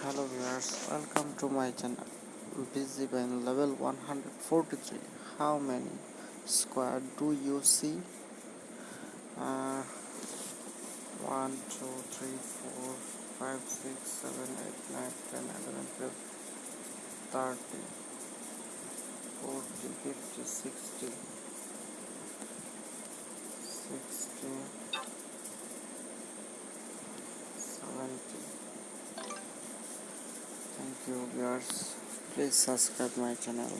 hello viewers welcome to my channel. Busy ben level 143 how many square do you see? Uh, 1 2 3 4 5 6 7 8 9 10 11 12 30 40 50 60 60 70 thank you viewers please subscribe my channel